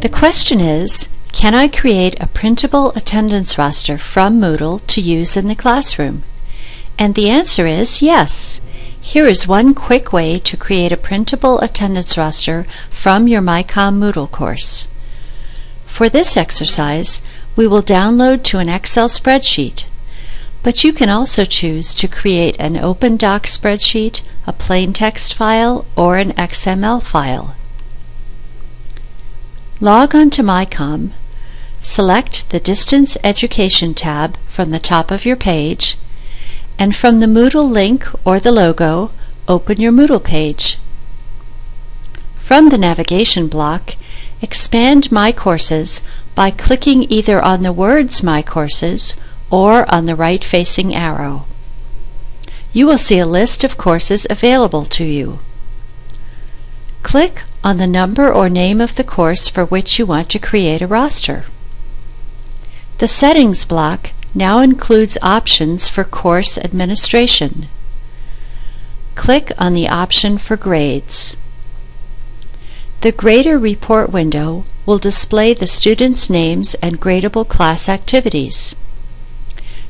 The question is, can I create a printable attendance roster from Moodle to use in the classroom? And the answer is yes. Here is one quick way to create a printable attendance roster from your MyCom Moodle course. For this exercise, we will download to an Excel spreadsheet, but you can also choose to create an Open Doc spreadsheet, a plain text file, or an XML file. Log on to MyCom, select the Distance Education tab from the top of your page, and from the Moodle link or the logo, open your Moodle page. From the navigation block, expand My Courses by clicking either on the words My Courses or on the right-facing arrow. You will see a list of courses available to you. Click on the number or name of the course for which you want to create a roster. The Settings block now includes options for course administration. Click on the option for grades. The Grader Report window will display the students' names and gradable class activities.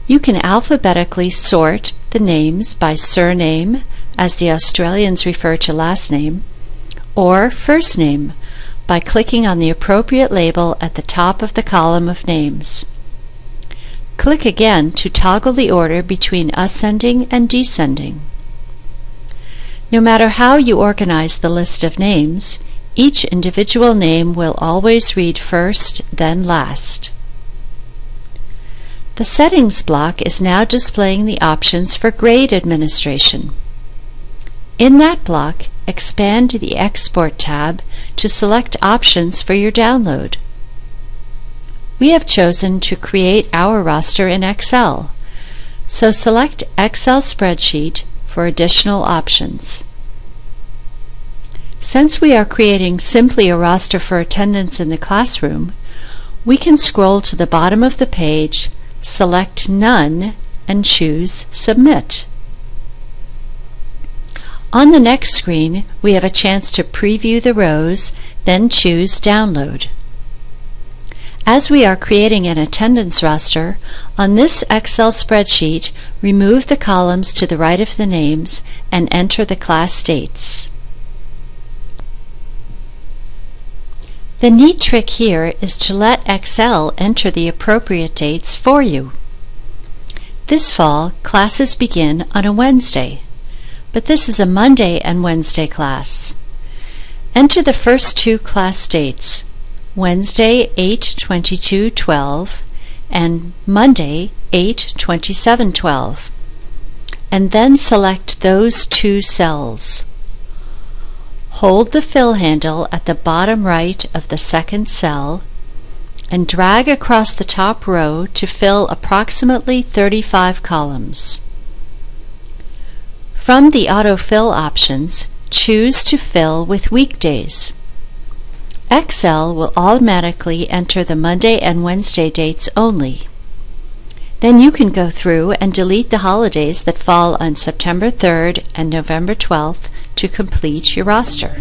You can alphabetically sort the names by surname, as the Australians refer to last name, or first name by clicking on the appropriate label at the top of the column of names. Click again to toggle the order between ascending and descending. No matter how you organize the list of names, each individual name will always read first, then last. The Settings block is now displaying the options for grade administration. In that block, expand the Export tab to select options for your download. We have chosen to create our roster in Excel, so select Excel Spreadsheet for additional options. Since we are creating simply a roster for attendance in the classroom, we can scroll to the bottom of the page, select None, and choose Submit. On the next screen, we have a chance to preview the rows, then choose Download. As we are creating an attendance roster, on this Excel spreadsheet, remove the columns to the right of the names and enter the class dates. The neat trick here is to let Excel enter the appropriate dates for you. This fall, classes begin on a Wednesday but this is a Monday and Wednesday class. Enter the first two class dates, Wednesday 8-22-12 and Monday 8-27-12, and then select those two cells. Hold the fill handle at the bottom right of the second cell and drag across the top row to fill approximately 35 columns. From the autofill options, choose to fill with weekdays. Excel will automatically enter the Monday and Wednesday dates only. Then you can go through and delete the holidays that fall on September 3rd and November 12th to complete your roster.